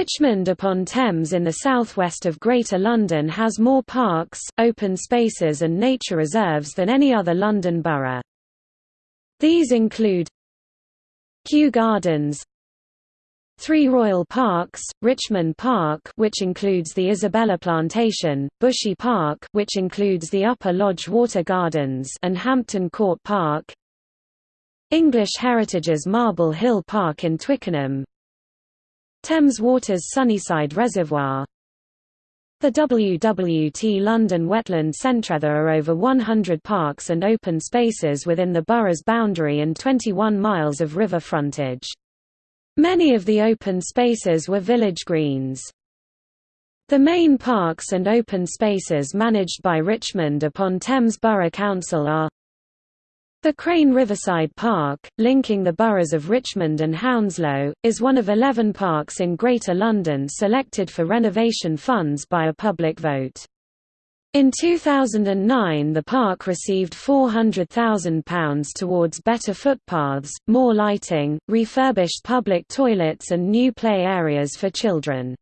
Richmond upon Thames in the southwest of Greater London has more parks, open spaces and nature reserves than any other London borough. These include Kew Gardens Three Royal Parks, Richmond Park which includes the Isabella Plantation, Bushey Park which includes the Upper Lodge Water Gardens and Hampton Court Park English Heritage's Marble Hill Park in Twickenham Thames Water's Sunnyside Reservoir the WWT London Wetland Centre There are over 100 parks and open spaces within the borough's boundary and 21 miles of river frontage. Many of the open spaces were village greens. The main parks and open spaces managed by Richmond upon Thames Borough Council are the Crane Riverside Park, linking the boroughs of Richmond and Hounslow, is one of 11 parks in Greater London selected for renovation funds by a public vote. In 2009 the park received £400,000 towards better footpaths, more lighting, refurbished public toilets and new play areas for children.